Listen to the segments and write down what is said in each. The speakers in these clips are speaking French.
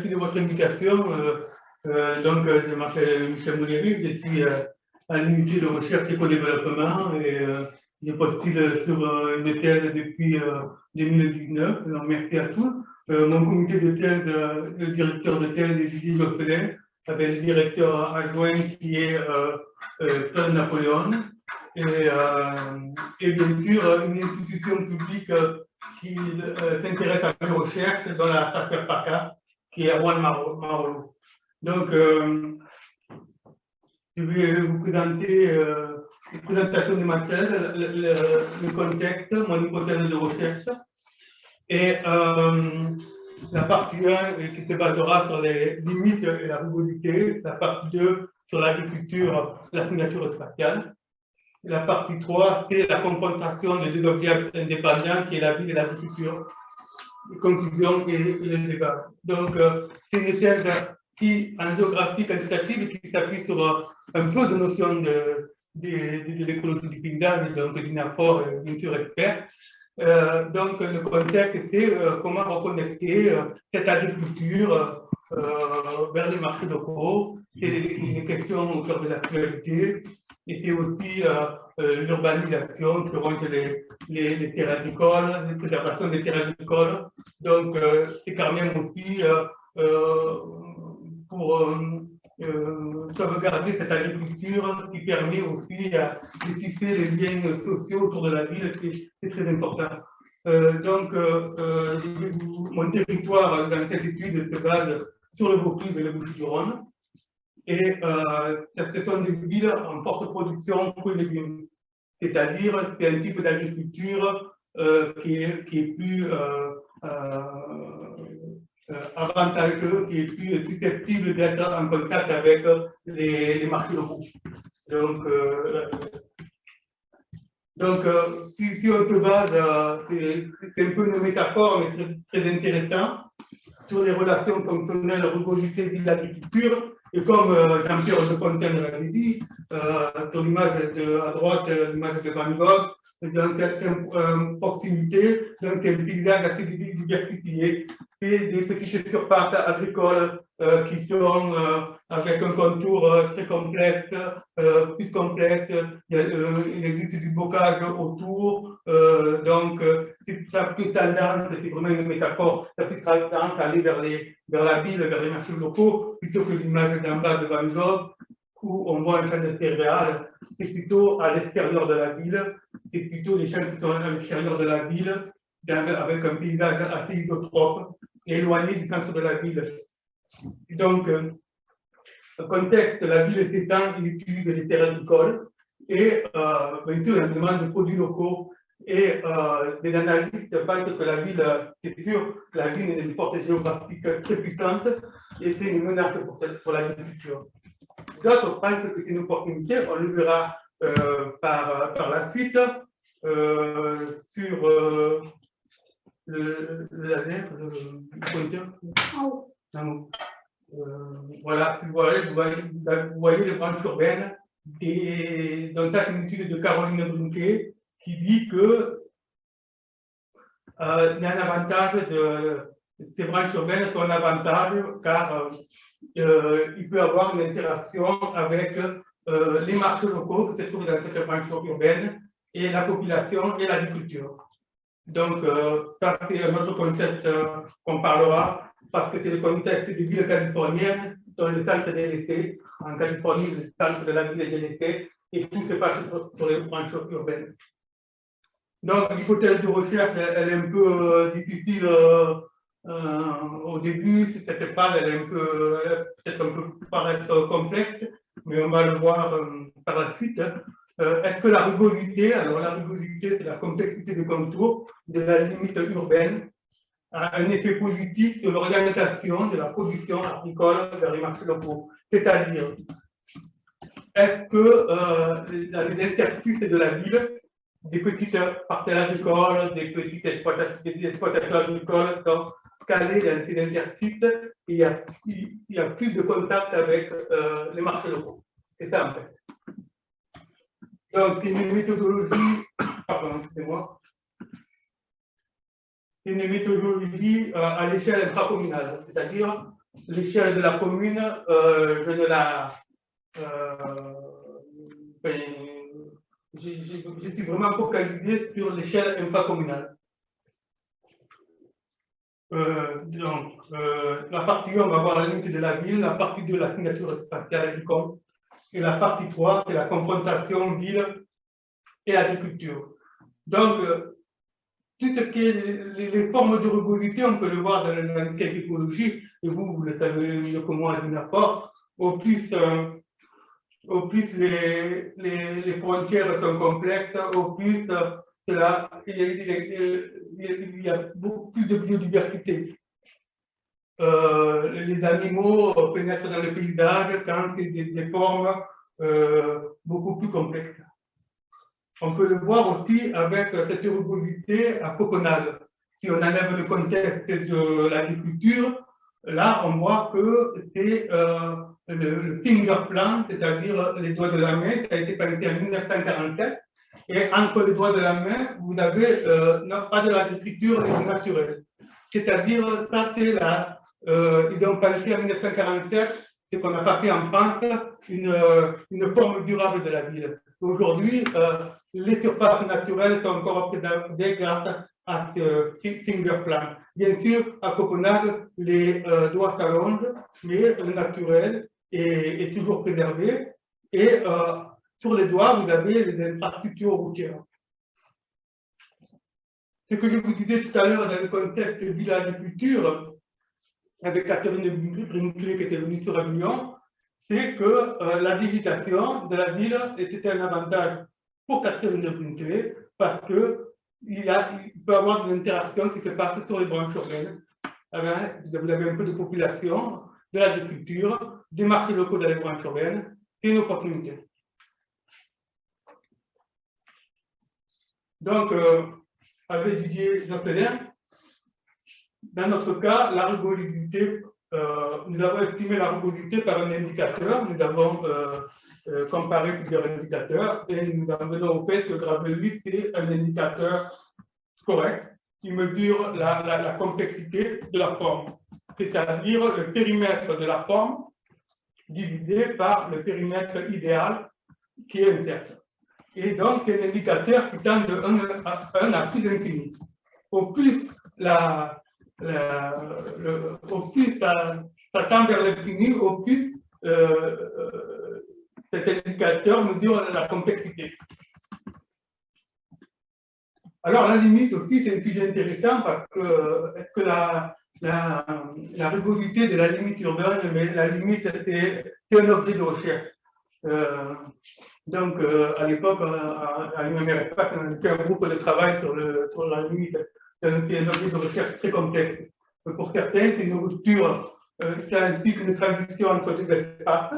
merci de votre invitation. donc, je m'appelle Michel Mouléry, je suis à l'unité de recherche et co-développement et je postule sur une thèse depuis 2019. Donc, merci à tous. mon comité de thèse, le directeur de thèse est Didier Gosselin, avec le directeur adjoint qui est Claude Napoléon. Et, et, bien sûr, une institution publique qui euh, s'intéresse à la recherche dans la PACA, qui est Juan Marolo. Donc, euh, je vais vous présenter euh, une présentation de ma thèse, le, contexte, mon hypothèse de recherche, et la partie 1 qui se basera sur les limites et la rugosité, la partie 2 sur l'agriculture, la signature spatiale, la partie 3, c'est la confrontation des deux objets indépendants, qui est la vie et l'agriculture. Conclusion et les débats. Donc, euh, c'est une thèse qui, en géographie quantitative, qui s'appuie sur euh, un peu de notions de, de, l'écologie du paysage, donc d'une apport, bien sûr, expert. Euh, donc, le contexte, c'est comment reconnecter cette agriculture vers les marchés locaux. C'est une question au cœur de l'actualité et c'est aussi euh, euh, l'urbanisation qui les, les, terrains agricoles, la préservation des terrains agricoles. Donc, euh, c'est quand même aussi pour sauvegarder cette agriculture qui permet aussi de tisser les liens sociaux autour de la ville, c'est très important. donc, mon territoire dans cette étude se base sur le Vaucluse et le Bouches-du-Rhône. Et euh, ce sont des villes en forte production fruits et légumes. C'est-à-dire c'est un type d'agriculture euh, qui, est, qui, est, plus euh, avantageux, qui est plus susceptible d'être en contact avec les, marchés locaux. Donc, donc si, si, on se base, c'est un peu une métaphore, mais très, très intéressant, sur les relations fonctionnelles rugosité ville agriculture et comme euh, Jean-Pierre de Fontaine l'avait dit, euh, sur l'image à droite, l'image de Van Gogh, dans cette euh, proximité, dans un paysage assez diversifié, et des petites surfaces agricoles euh, qui sont euh, avec un contour euh, très complexe, plus complexe. Il, existe du bocage autour, donc ça a plus tendance, c'est vraiment une métaphore, ça a plus tendance à aller vers, les, vers la ville, vers les marchés locaux, plutôt que l'image d'en bas de Van Gogh, où on voit un champ de céréales, c'est plutôt à l'extérieur de la ville, c'est plutôt les champs qui sont à l'extérieur de la ville, avec un paysage assez isotrope, éloigné du centre de la ville. Donc, euh, contexte, la ville s'étend, il utilise les terrains agricoles et euh, bien sûr, demande de produits locaux et euh, des analystes pensent que la ville, c'est sûr, la ville est une force géographique très puissante et c'est une menace pour, pour l'agriculture. D'autres pensent que c'est une opportunité, on le verra euh, par, par la suite euh, sur le, le laser, le, le pointeur. Euh, voilà, vous voyez, vous voyez, les branches urbaines. Dans une étude de Caroline Brunquet qui dit que euh, il y a un avantage de ces branches urbaines sont un avantage car euh, il peut avoir une interaction avec les marchés locaux qui se trouvent dans cette branche urbaine et la population et l'agriculture. Donc, euh, ça, c'est un autre concept qu'on parlera parce que c'est le contexte des villes californiennes dans le centre de l'été. En Californie, le centre de la ville est l'été et tout se passe sur, les branches urbaines. Donc, l'hypothèse de recherche, elle, est un peu euh, difficile euh, euh, au début. Cette phase, elle est peut-être un peu paraître complexe, mais on va le voir par la suite. Est-ce que la rugosité, alors la rugosité, c'est la complexité des contours de la limite urbaine, a un effet positif sur l'organisation de la production agricole vers les marchés locaux? C'est-à-dire, est-ce que euh, les interstices de la ville, des petites parcelles agricoles, des petites exploitations, agricoles sont calées dans ces interstices et il y a, il y a plus de contact avec euh, les marchés locaux. C'est ça en fait. Donc, une méthodologie, pardon, excusez-moi, une méthodologie euh, à l'échelle intracommunale, c'est-à-dire l'échelle de la commune, euh, je ne la... Euh, ben, je, suis vraiment focalisé sur l'échelle infracommunale. Euh, donc, la partie 1, on va voir la limite de la ville, la partie 2, la signature spatiale du compte, et la partie 3, c'est la confrontation ville et agriculture. Donc, euh, tout ce qui est les, formes de rugosité, on peut le voir dans la écologie, et vous, vous le savez mieux que moi, rapport, au plus, euh, au plus les, les, frontières sont complexes, au plus là, il, y a, beaucoup plus de biodiversité. Euh, les animaux pénètrent dans le paysage quand c'est des, des, formes beaucoup plus complexes. On peut le voir aussi avec cette rugosité à Copenhague. Si on enlève le contexte de l'agriculture, là, on voit que c'est euh, le, finger plan, c'est-à-dire les doigts de la main, qui a été pensé en 1947. Et entre les doigts de la main, vous n'avez euh, pas de l'agriculture naturelle. C'est-à-dire, ça, c'est là, euh, ils ont pensé en 1947, ce qu'on n'a pas fait en France, une, une forme durable de la ville. Aujourd'hui, les surfaces naturelles sont encore observées grâce à ce finger plan. Bien sûr, à Copenhague, les euh, doigts s'allongent, mais le naturel est, toujours préservé. Et euh, sur les doigts, vous avez les infrastructures routières. Ce que je vous disais tout à l'heure dans le contexte de l'agriculture, avec Catherine Brinkley qui était venue sur Avignon, c'est que euh, la digitation de la ville était un avantage pour Catherine Brinkley parce que il, y a, il peut y avoir des interactions qui se passent sur les branches urbaines. vous avez un peu de population, de l'agriculture, des marchés locaux dans les branches urbaines, c'est une opportunité. Donc, euh, avec Didier Josselin, dans notre cas, la rugosité, euh, nous avons estimé la rugosité par un indicateur. Nous avons euh, euh, comparer plusieurs indicateurs et nous en venons au fait que Gravel 8 est un indicateur correct qui mesure la, complexité de la forme, c'est-à-dire le périmètre de la forme divisé par le périmètre idéal qui est un cercle. Et donc, c'est un indicateur qui tend de 1 à, 1 à plus infini. Au plus, la, le, au plus ça, tend vers l'infini, au plus euh, euh cet indicateur mesure la complexité. Alors, la limite aussi, c'est un sujet intéressant parce que, la, la, de la limite urbaine, mais la limite, c'est un objet de recherche. Euh, donc, euh, à l'époque, à, l'UMRFPAC, on a fait un groupe de travail sur, sur la limite. C'est un objet de recherche très complexe. Pour certains, c'est une rupture euh, qui implique une transition entre deux espaces.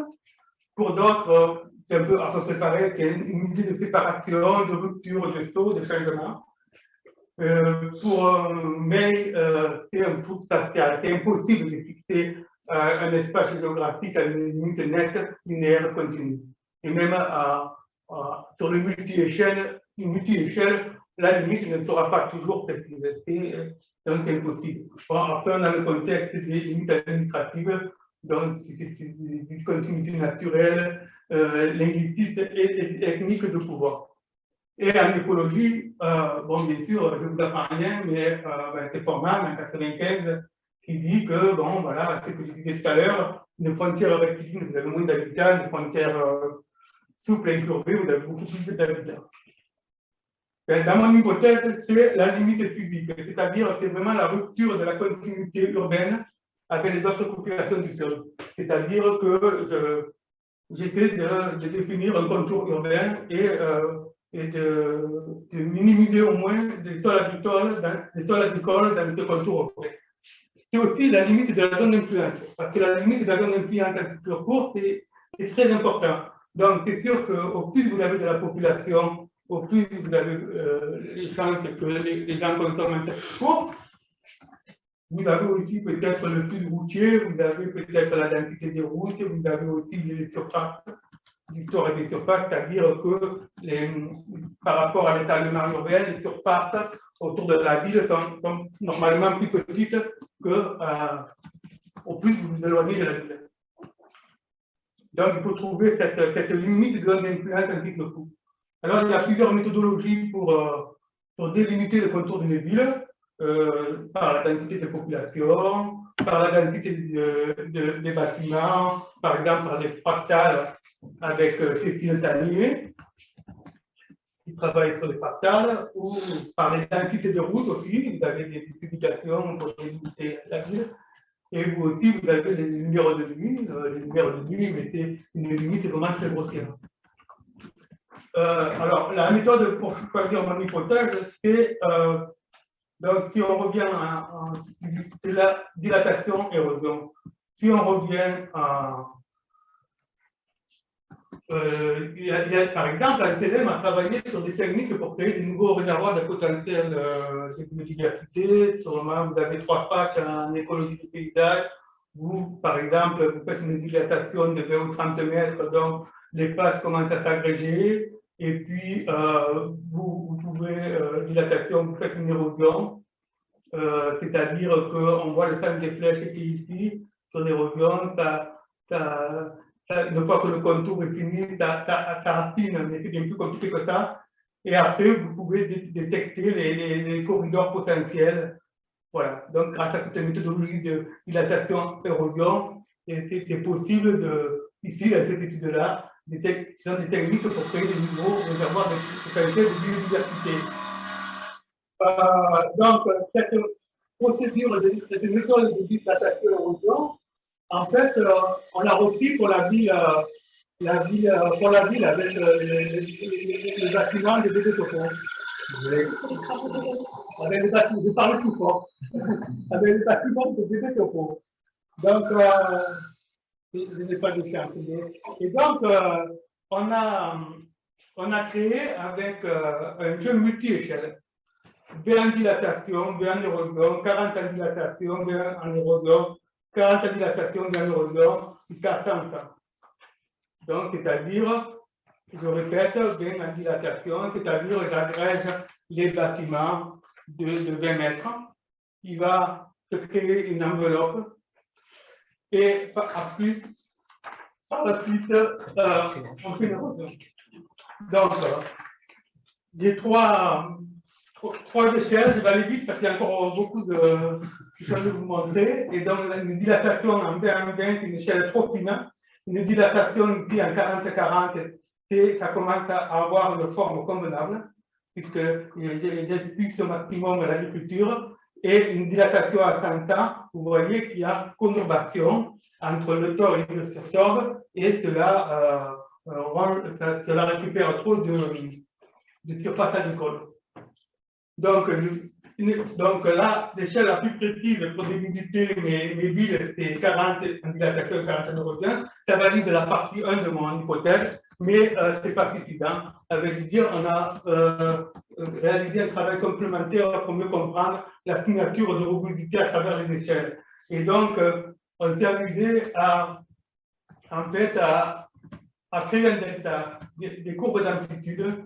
Pour d'autres, c'est un peu à peu près pareil, c'est une idée de séparation, de rupture, de saut, de changement. Euh, pour, euh, mais euh, c'est un trou spatial. C'est impossible de fixer un espace géographique à une limite nette, linéaire, continue. Et même sur le multi-échelle, multi la limite ne sera pas toujours précise. C'est donc impossible. Après, on a le contexte des limites administratives donc c'est une discontinuité naturelle, euh, linguistique et, technique de pouvoir. Et en écologie, euh, bon, bien sûr, je ne vous apprends rien, mais euh, ben, c'est Forman en 95 qui dit que, bon, voilà, ce que je disais tout à l'heure, une frontière rectiligne, vous avez moins d'habitants, une frontière euh, souple et incurvée, vous avez beaucoup plus d'habitants. Ben, dans mon hypothèse, c'est la limite physique, c'est-à-dire c'est vraiment la rupture de la continuité urbaine avec les autres populations du sol. C'est-à-dire que j'étais de, définir un contour urbain et, euh, de, minimiser au moins les sols agricoles dans, ce contour urbain. C'est aussi la limite de la zone d'influence, parce que la limite de la zone d'influence en structure courte est, très important. Donc, c'est sûr qu'au plus vous avez de la population, au plus vous avez euh, les chances que les, gens consomment un court, vous avez aussi peut-être le plus routier, vous avez peut-être la densité des routes, vous avez aussi les surfaces, l'histoire des surfaces, c'est-à-dire que les, par rapport à l'étalement urbain, les surfaces autour de la ville sont, normalement plus petites que, euh, au plus vous vous éloignez de la ville. Donc, il faut trouver cette, cette limite de zone d'influence ainsi que le coût. Alors, il y a plusieurs méthodologies pour, euh, délimiter le contour d'une ville, euh, par la densité de population, par la densité des bâtiments, par exemple par des fractales avec euh, Cécile Tanier, qui travaille sur les fractales, ou par les densités de route aussi, vous avez des publications pour délimiter la ville, et vous aussi, vous avez des numéros de nuit, les numéros de nuit mettez une limite vraiment très grossière. Euh, alors, la méthode pour choisir mon hypothèse, c'est donc, si on revient en, dilatation-érosion, si on revient à. Euh, par exemple, l'ANTLM a travaillé sur des techniques pour créer de nouveaux réservoirs de potentiel euh, de biodiversité. Sûrement, vous avez trois phases en écologie du paysage. Vous, par exemple, vous faites une dilatation de 20 ou 30 mètres, donc les phases commencent à s'agréger. Et puis, euh, vous, pouvez, euh, dilatation, une érosion, euh, c'est-à-dire qu'on voit le temps des flèches qui est ici, sur l'érosion, une fois que le contour est fini, ça, ça, racine, mais c'est bien plus compliqué que ça. Et après, vous pouvez détecter les, les, corridors potentiels. Voilà, donc grâce à cette méthodologie de dilatation-érosion, c'est possible de, ici, dans cette étude-là, des, des techniques pour créer des nouveaux réservoirs de qualité de biodiversité. Euh, donc, cette procédure, de, cette méthode de dilatation érosion, en fait, euh, on l'a repris pour la ville, euh, la ville, pour la ville avec les, les, bâtiments de BD Avec les bâtiments, je parle tout fort. avec les bâtiments de BD Donc, je n'ai pas de chance. Et donc, euh, on, a, on a créé avec euh, un jeu multi-échelle. V en dilatation, V en érosion, 40 en dilatation, V en érosion, 40 en dilatation, V en érosion, jusqu'à 100 Donc, c'est-à-dire, je répète, V en dilatation, c'est-à-dire j'agrège les bâtiments de, de 20 mètres. Il va se créer une enveloppe et à plus, par la suite, euh, on fait une érosion. Donc, euh, j'ai trois, trois échelles, je vais aller vite parce qu'il y a encore beaucoup de choses à vous montrer. Et donc, une dilatation en 20 20, une échelle trop fine. Une dilatation ici en 40-40, ça commence à avoir une forme convenable, puisque plus au maximum l'agriculture et une dilatation à 100 ans, vous voyez qu'il y a conurbation entre le tort et le sursorbe, et cela, euh, euh cela récupère trop de, surface agricole. Donc, donc là, l'échelle la plus précise pour délimiter mes, villes, c'est 40 en dilatation 40 européens. Ça valide la partie 1 de mon hypothèse, mais euh, ce n'est pas suffisant. Ça dire on a euh, réalisé un travail complémentaire pour mieux comprendre la signature de robustité à travers les échelles. Et donc, euh, on s'est amusé à, en fait, à, créer un delta, des, courbes d'amplitude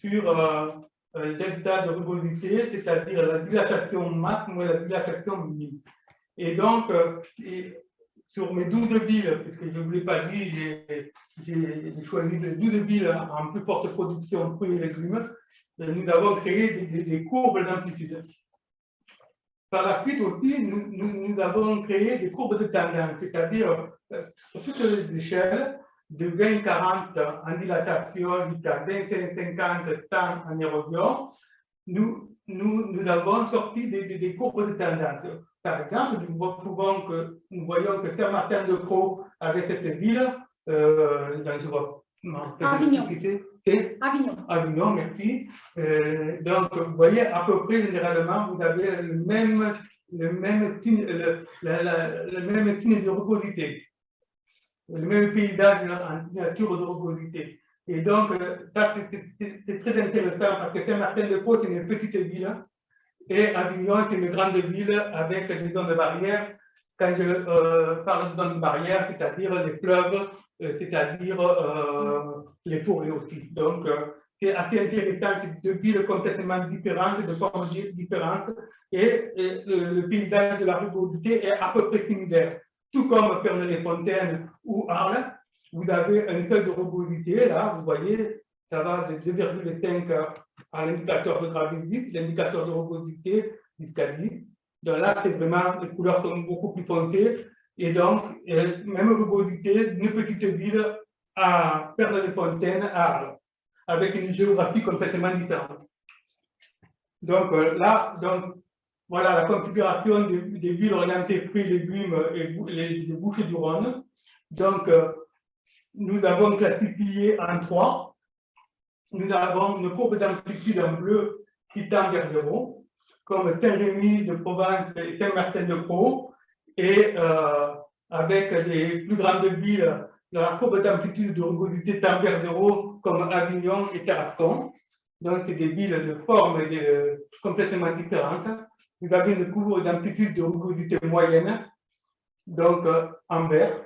sur euh, le delta de rugosité, c'est-à-dire la dilatation max moins la dilatation minime. Et donc, sur mes 12 villes, puisque je ne vous l'ai pas dit, j'ai choisi les 12 villes en plus forte production de fruits et légumes, nous avons créé des, courbes d'amplitude. Par la suite aussi, nous, avons créé des courbes de tendance, c'est-à-dire euh, sur toutes les échelles, de 20-40 en dilatation jusqu'à 25-50 temps en érosion, nous avons sorti des, des, courbes de tendance. Par exemple, nous, pouvons que, nous voyons que Saint-Martin-de-Croix, avec cette ville, euh, dans, Avignon. Avignon. Avignon, merci. Euh, donc, vous voyez, à peu près, généralement, vous avez le même, le même, signe, le, le même signe de rugosité, le même paysage en nature de rugosité. Et donc, euh, ça, c'est très intéressant parce que Saint-Martin-de-Pau, c'est une petite ville et Avignon, c'est une grande ville avec des zones de barrière. Quand je euh, parle de zones de barrière, c'est-à-dire les fleuves, euh, c'est-à-dire euh, les forêts aussi. Donc, c'est assez intéressant, c'est deux villes complètement différentes, de formes différentes, et, le, paysage de la ruralité est à peu près similaire. tout comme Ferney-les-Fontaines ou Arles, vous avez un seuil de rugosité, là, vous voyez, ça va de 2,5 à l'indicateur de gravité, l'indicateur de jusqu'à 10. Donc là, c'est vraiment, les couleurs sont beaucoup plus foncées, et donc, euh, même rugosité d'une petite ville à Ferney-les-Fontaines, Arles, avec une géographie complètement différente. Donc euh, là, donc, voilà la configuration des, villes orientées fruits, légumes et les, bouches du Rhône. Donc, euh, nous avons classifié en trois. Nous avons une courbe d'amplitude en bleu qui tend vers zéro, comme Saint-Rémy de Provence et Saint-Martin de Pau, et euh, avec les plus grandes villes, la courbe d'amplitude de rugosité tend vers zéro, comme Avignon et Tarascon. Donc, c'est des villes de forme complètement différentes vous avez une courbe d'amplitude de rugosité moyenne, donc euh, en vert.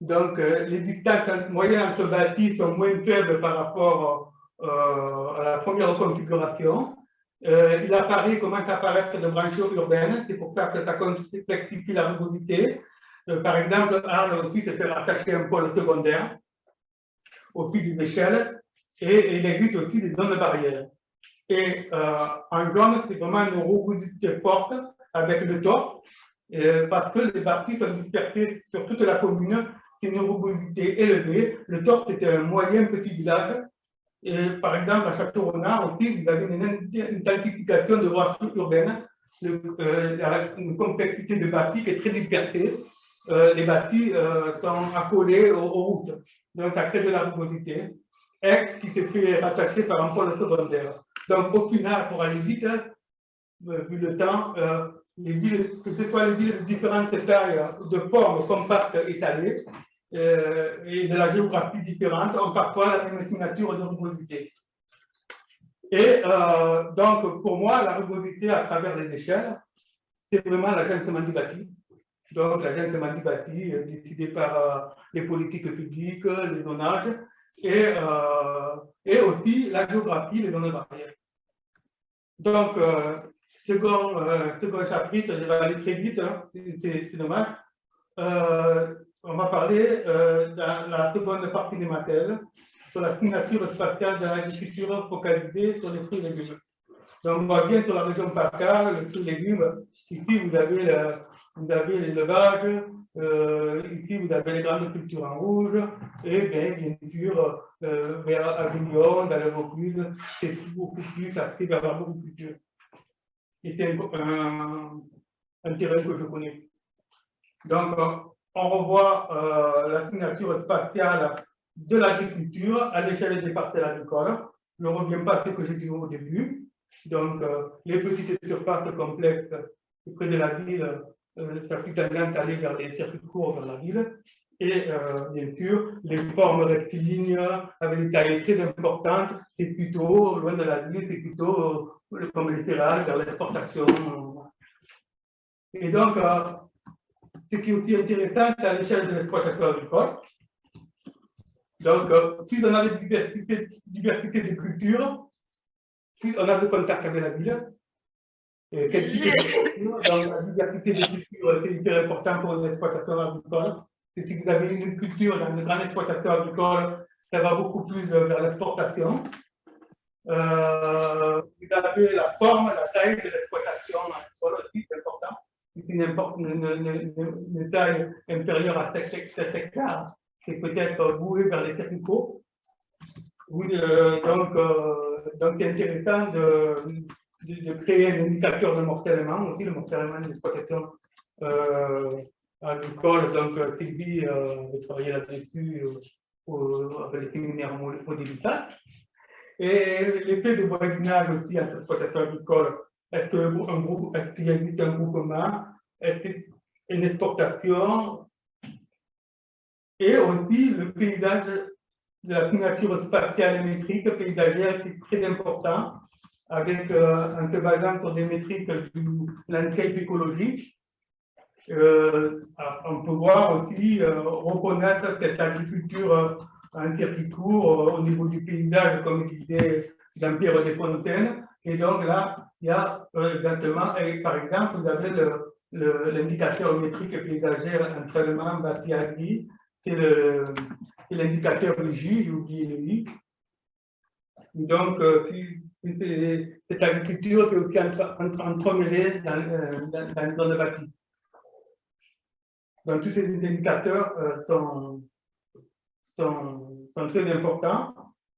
Donc, euh, les distances moyennes entre bâtis sont moins faibles par rapport euh, à la première configuration. il apparaît, commence à apparaître de branches urbaines, c'est pour ça que ça complexifie la rugosité. par exemple, Arles aussi se fait rattacher un pôle secondaire au fil d'une échelle, et il existe aussi des zones barrières. Et euh, en jaune, c'est vraiment une rugosité forte avec le top, parce que les bâtis sont dispersés sur toute la commune, une rugosité élevée. Le top, c'était un moyen petit village. Par exemple, à Château-Renard aussi, vous avez une intensification de voitures urbaines, euh, une complexité de bâtis qui est très dispersée. Euh, les bâtis sont accolés aux, routes, donc ça crée de la rugosité. Et qui s'est fait rattacher par un pôle secondaire. Donc, au final, pour aller vite, hein, euh, vu le temps, euh, les villes, que ce soit les villes de différentes tailles, de formes compactes étalées, euh, et de la géographie différente, ont parfois la même signature de rugosité. Et donc, pour moi, la rugosité à travers les échelles, c'est vraiment l'agencement du bâti. Donc, l'agencement du bâti décidé par les politiques publiques, les zonages, et, et aussi la géographie, les zones barrières. Donc, euh, second, euh, second chapitre, je vais aller très vite, hein, c'est dommage. Euh, on va parler euh, dans la seconde partie des matériels sur la signature spatiale de l'agriculture focalisée sur les fruits et légumes. Donc, on va bien sur la région PACA, les fruits et légumes. Ici, vous avez l'élevage, euh, ici, vous avez les grandes cultures en rouge, et bien, bien sûr, euh, vers Avignon, dans le Vaucluse, c'est beaucoup plus axé vers l'agriculture. Et c'est un, un, terrain que je connais. Donc, on revoit euh, la signature spatiale de l'agriculture à l'échelle des parcelles agricoles. Je ne reviens pas à ce que j'ai dit au début. Donc, euh, les petites surfaces complexes près de la ville euh, circuit aller vers les circuits courts dans la ville. Et euh, bien sûr, les formes rectilignes avec des tailles très importantes, c'est plutôt, loin de la ville, c'est plutôt comme les céréales vers l'exportation. Et donc, ce qui est aussi intéressant, à l'échelle de l'exploitation agricole. Donc, plus on a de diversité, de cultures, plus on a de contact avec la ville, euh, quel type de dans la diversité des cultures, c'est hyper important pour une exploitation agricole. Et si vous avez une culture dans une grande exploitation agricole, ça va beaucoup plus vers l'exportation. Euh, vous avez la forme, la taille de l'exploitation agricole aussi. C'est une, une, une, taille inférieure à 7, hectares, c'est peut-être voué vers les. Oui, euh, donc, euh, donc c'est intéressant de, de, créer un indicateur de mortellement aussi, le mortellement d'exploitation euh, agricole. Donc, Sylvie euh, de travailler là-dessus euh, avec les séminaires modélitats. Et l'effet de voisinage aussi entre l'exploitation agricole. Est-ce qu'il est existe un groupement Est-ce une exportation? Et aussi le paysage de la signature spatiale et métrique paysagère, c'est très important avec, euh, en se basant sur des métriques du landscape écologique, euh, on peut voir aussi euh, reconnaître cette agriculture en circuit court au niveau du paysage, comme disait Jean-Pierre Desfontaines. Et donc là, il y a exactement, par exemple, vous avez l'indicateur métrique paysager entraînement bâti qui c'est l'indicateur J, j'ai oublié le I. Donc, euh, cette agriculture, c'est aussi entremêlée dans, euh, dans, dans, dans le bâti. Donc, tous ces indicateurs euh, sont, sont, sont, très importants.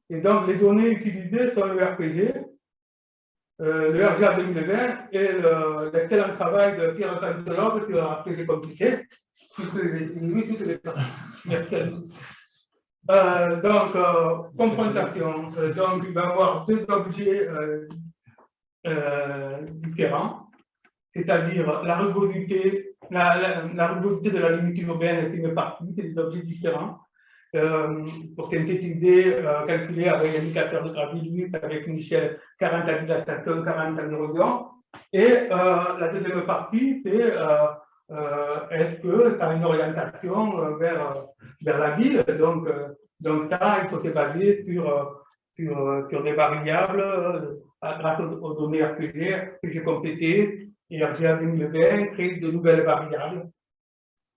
Et donc, les données utilisées sont le RPG, euh, le RGA 2020 et l'excellent travail de Pierre Cantelov sur le RPG compliqué. Toutes les, toutes les Merci à. Euh, donc, euh, confrontation. Euh, donc, il va y avoir deux objets euh, différents, c'est-à-dire la rugosité la, de la limite urbaine est une partie, c'est des objets différents. Euh, pour synthétiser, euh, calculer avec l'indicateur de gravité, avec une échelle 40 à dilatation, 40 à érosion. Et euh, la deuxième partie, c'est est-ce que ça a une orientation vers, vers la ville? Donc, donc ça, il faut se baser sur, sur, des variables grâce aux, données RPG que j'ai complétées et RGA 2020 crée de nouvelles variables.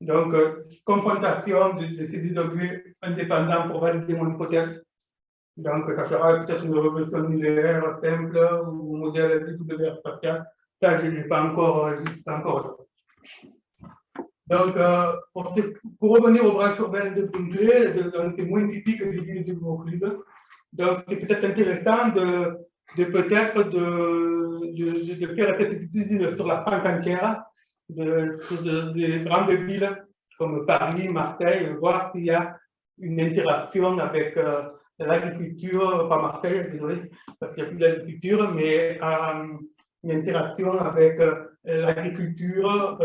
Donc, euh, confrontation de, de, ces deux objets indépendants pour valider mon hypothèse. Donc, ça sera peut-être une révolution linéaire simple ou modèle de spatial. Ça, je n'ai pas encore, euh. Donc, euh, pour, pour, revenir branches urbaines de Puntley, c'est moins typique que j'ai du Euclide. Donc, c'est peut-être intéressant de, peut-être de, de, faire cette étude sur la France entière, de, des grandes villes comme Paris, Marseille, voir s'il y a une interaction avec euh, l'agriculture, pas Marseille, désolé, parce qu'il n'y a plus d'agriculture, mais euh, une interaction avec euh, l'agriculture,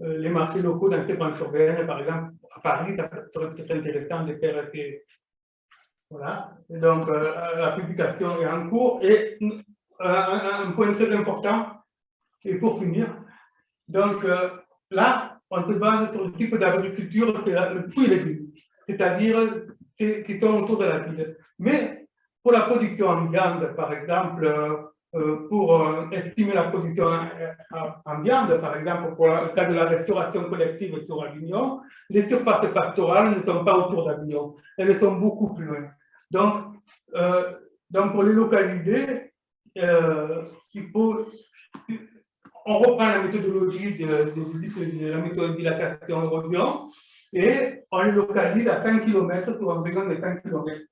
les marchés locaux dans ces branches urbaines, par exemple, à Paris, ça serait intéressant de faire ces, voilà. Donc, la publication est en cours. Et un, point très important, et pour finir, donc euh, là, on se base sur le type d'agriculture, c'est le fruit et c'est-à-dire qui sont autour de la ville. Mais pour la production en viande, par exemple, euh, pour euh, estimer la production en, viande, par exemple, pour le cas de la restauration collective sur Avignon, les surfaces pastorales ne sont pas autour d'Avignon, elles sont beaucoup plus loin. Donc, donc pour les localiser, il faut, on reprend la méthodologie de, de, de la méthode dilatation érosion et on les localise à 5 km sur un rayon de 5 km.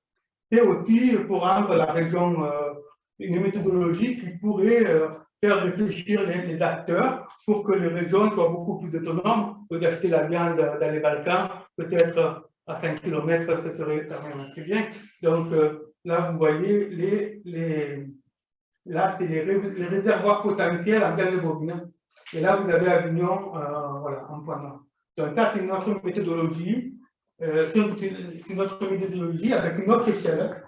Et aussi pour rendre la région euh, une méthodologie qui pourrait euh, faire réfléchir les, acteurs pour que les régions soient beaucoup plus autonomes d'acheter la viande dans les Balkans, peut-être à 5 km, ça serait quand même assez bien. Donc euh, là, vous voyez, les, les, là, c'est les, les, réservoirs potentiels en gain de bovine. Et là, vous avez Avignon, euh, voilà, en point noir. Donc ça, c'est notre méthodologie. Euh, c'est notre méthodologie avec une autre échelle.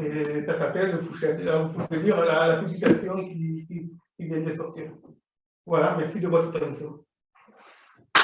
Et ça s'appelle le Fouchette. Là, vous pouvez lire la, la publication qui vient de sortir. Voilà, merci de votre attention.